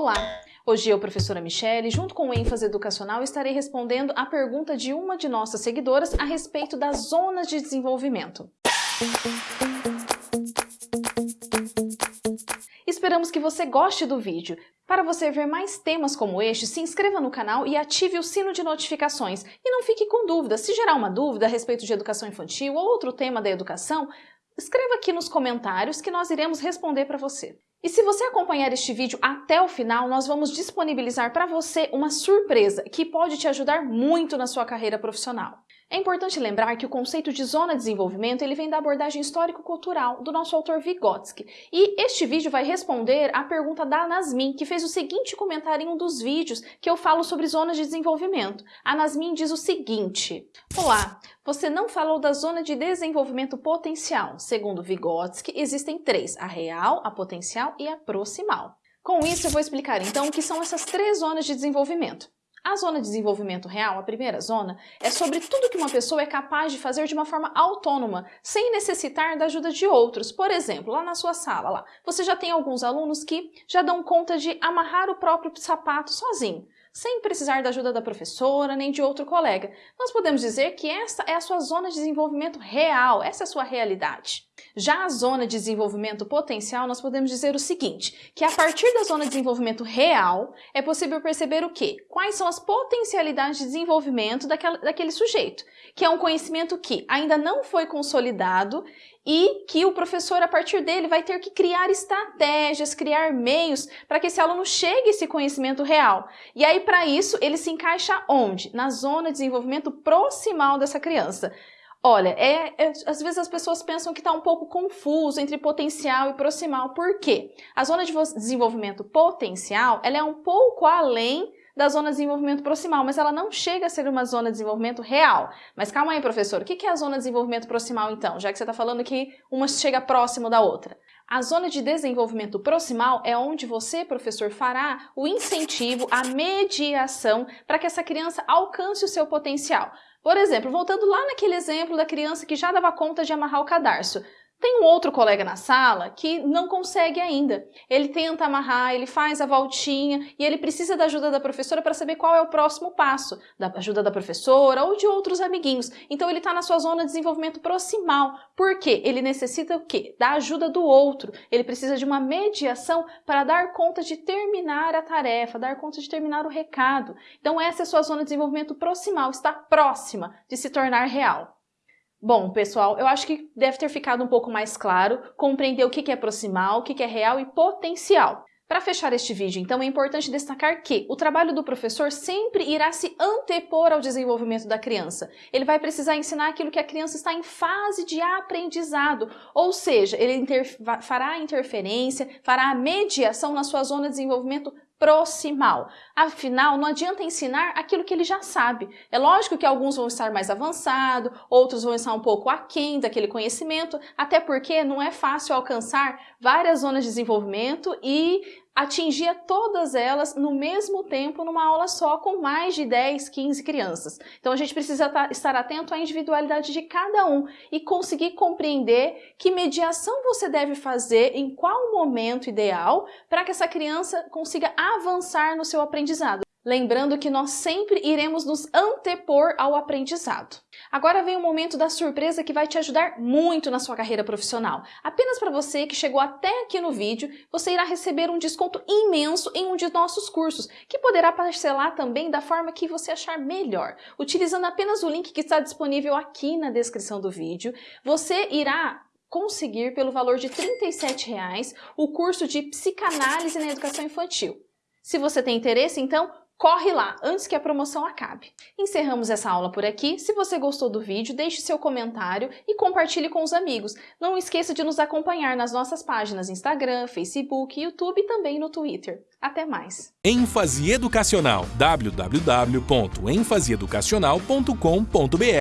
Olá! Hoje eu, professora Michele, junto com o ênfase educacional, estarei respondendo a pergunta de uma de nossas seguidoras a respeito das zonas de desenvolvimento. Esperamos que você goste do vídeo. Para você ver mais temas como este, se inscreva no canal e ative o sino de notificações. E não fique com dúvidas. Se gerar uma dúvida a respeito de educação infantil ou outro tema da educação, escreva aqui nos comentários que nós iremos responder para você. E se você acompanhar este vídeo até o final, nós vamos disponibilizar para você uma surpresa que pode te ajudar muito na sua carreira profissional. É importante lembrar que o conceito de zona de desenvolvimento ele vem da abordagem histórico-cultural do nosso autor Vygotsky. E este vídeo vai responder à pergunta da Nasmin, que fez o seguinte comentário em um dos vídeos que eu falo sobre zonas de desenvolvimento. A Nasmin diz o seguinte, Olá, você não falou da zona de desenvolvimento potencial. Segundo Vygotsky, existem três, a real, a potencial e a proximal. Com isso, eu vou explicar então o que são essas três zonas de desenvolvimento. A zona de desenvolvimento real, a primeira zona, é sobre tudo que uma pessoa é capaz de fazer de uma forma autônoma, sem necessitar da ajuda de outros. Por exemplo, lá na sua sala, lá, você já tem alguns alunos que já dão conta de amarrar o próprio sapato sozinho sem precisar da ajuda da professora nem de outro colega. Nós podemos dizer que essa é a sua zona de desenvolvimento real, essa é a sua realidade. Já a zona de desenvolvimento potencial, nós podemos dizer o seguinte, que a partir da zona de desenvolvimento real, é possível perceber o quê? Quais são as potencialidades de desenvolvimento daquela, daquele sujeito, que é um conhecimento que ainda não foi consolidado e que o professor, a partir dele, vai ter que criar estratégias, criar meios para que esse aluno chegue a esse conhecimento real. E aí, para isso, ele se encaixa onde? Na zona de desenvolvimento proximal dessa criança. Olha, é, é, às vezes as pessoas pensam que está um pouco confuso entre potencial e proximal. Por quê? A zona de desenvolvimento potencial ela é um pouco além da zona de desenvolvimento proximal, mas ela não chega a ser uma zona de desenvolvimento real. Mas calma aí, professor, o que é a zona de desenvolvimento proximal então, já que você está falando que uma chega próximo da outra? A zona de desenvolvimento proximal é onde você, professor, fará o incentivo, a mediação para que essa criança alcance o seu potencial. Por exemplo, voltando lá naquele exemplo da criança que já dava conta de amarrar o cadarço. Tem um outro colega na sala que não consegue ainda. Ele tenta amarrar, ele faz a voltinha e ele precisa da ajuda da professora para saber qual é o próximo passo, da ajuda da professora ou de outros amiguinhos. Então ele está na sua zona de desenvolvimento proximal. Por quê? Ele necessita o quê? Da ajuda do outro. Ele precisa de uma mediação para dar conta de terminar a tarefa, dar conta de terminar o recado. Então essa é a sua zona de desenvolvimento proximal, está próxima de se tornar real. Bom, pessoal, eu acho que deve ter ficado um pouco mais claro compreender o que é proximal, o que é real e potencial. Para fechar este vídeo, então, é importante destacar que o trabalho do professor sempre irá se antepor ao desenvolvimento da criança. Ele vai precisar ensinar aquilo que a criança está em fase de aprendizado, ou seja, ele inter fará interferência, fará mediação na sua zona de desenvolvimento proximal. Afinal, não adianta ensinar aquilo que ele já sabe. É lógico que alguns vão estar mais avançados, outros vão estar um pouco aquém daquele conhecimento, até porque não é fácil alcançar várias zonas de desenvolvimento e atingia todas elas no mesmo tempo numa aula só com mais de 10, 15 crianças. Então a gente precisa estar atento à individualidade de cada um e conseguir compreender que mediação você deve fazer em qual momento ideal para que essa criança consiga avançar no seu aprendizado. Lembrando que nós sempre iremos nos antepor ao aprendizado. Agora vem o momento da surpresa que vai te ajudar muito na sua carreira profissional. Apenas para você que chegou até aqui no vídeo, você irá receber um desconto imenso em um de nossos cursos, que poderá parcelar também da forma que você achar melhor. Utilizando apenas o link que está disponível aqui na descrição do vídeo, você irá conseguir pelo valor de 37 reais, o curso de Psicanálise na Educação Infantil. Se você tem interesse, então Corre lá, antes que a promoção acabe. Encerramos essa aula por aqui. Se você gostou do vídeo, deixe seu comentário e compartilhe com os amigos. Não esqueça de nos acompanhar nas nossas páginas Instagram, Facebook, YouTube e também no Twitter. Até mais! ênfase educacional www.enfaseeducacional.com.br